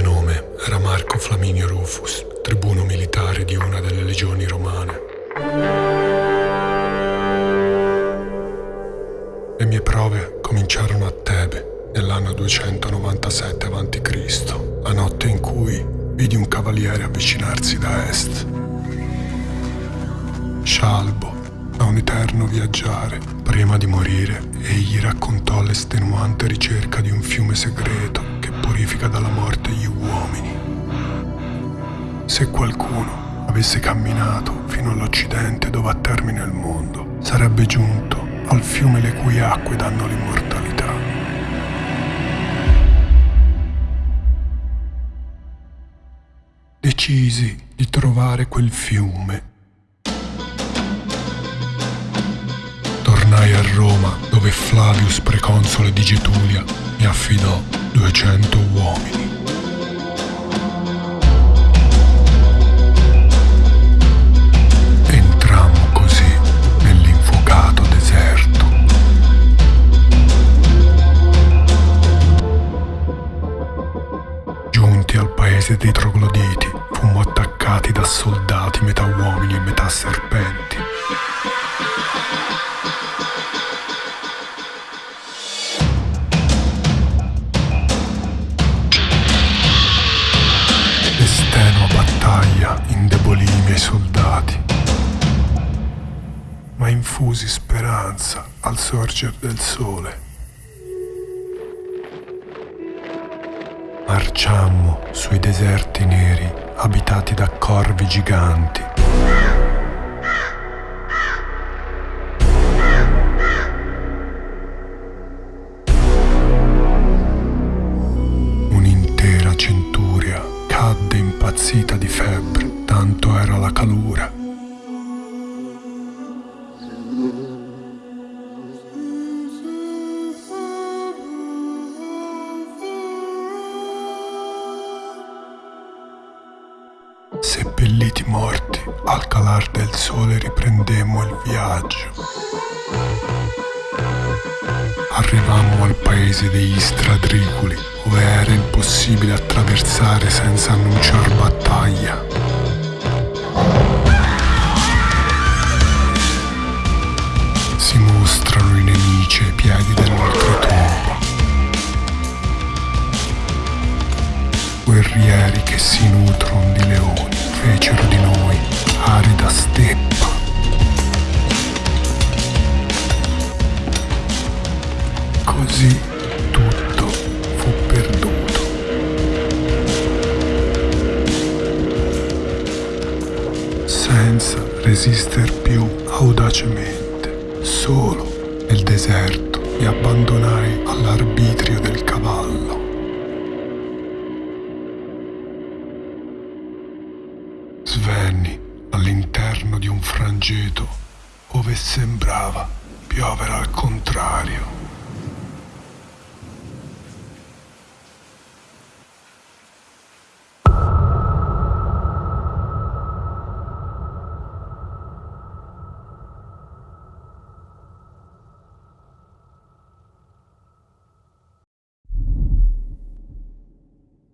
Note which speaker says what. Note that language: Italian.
Speaker 1: nome era Marco Flaminio Rufus, tribuno militare di una delle legioni romane. Le mie prove cominciarono a Tebe nell'anno 297 a.C., la notte in cui vidi un cavaliere avvicinarsi da est. Scialbo, da un eterno viaggiare, prima di morire, egli raccontò l'estenuante ricerca di un fiume segreto purifica dalla morte gli uomini. Se qualcuno avesse camminato fino all'Occidente dove ha termine il mondo, sarebbe giunto al fiume le cui acque danno l'immortalità. Decisi di trovare quel fiume. Tornai a Roma dove Flavius, preconsole di Getulia, mi affidò 200 uomini. Entrammo così nell'infuocato deserto. Giunti al paese dei trogloditi, fummo attaccati da soldati metà uomini e metà serpenti. Ma infusi speranza al sorger del sole. Marciammo sui deserti neri abitati da corvi giganti. Un'intera centuria cadde impazzita Seppelliti morti, al calar del sole riprendemmo il viaggio. Arrivammo al paese degli stradriculi, dove era impossibile attraversare senza annunciar battaglia. Si mostrano i nemici ai piedi dell'oltretomba. Guerrieri che si nutrono di leoni fecero di noi arida steppa. Così tutto fu perduto. Senza resister più audacemente, solo nel deserto mi abbandonai all'arbitrio Svenni all'interno di un frangeto ove sembrava piovere al contrario.